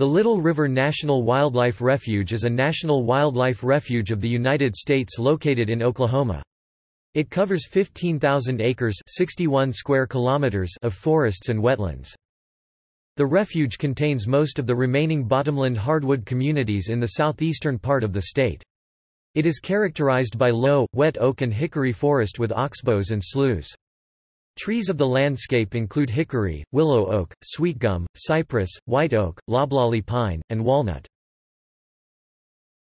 The Little River National Wildlife Refuge is a national wildlife refuge of the United States located in Oklahoma. It covers 15,000 acres 61 square kilometers of forests and wetlands. The refuge contains most of the remaining bottomland hardwood communities in the southeastern part of the state. It is characterized by low, wet oak and hickory forest with oxbows and sloughs. Trees of the landscape include hickory, willow oak, sweetgum, cypress, white oak, loblolly pine, and walnut.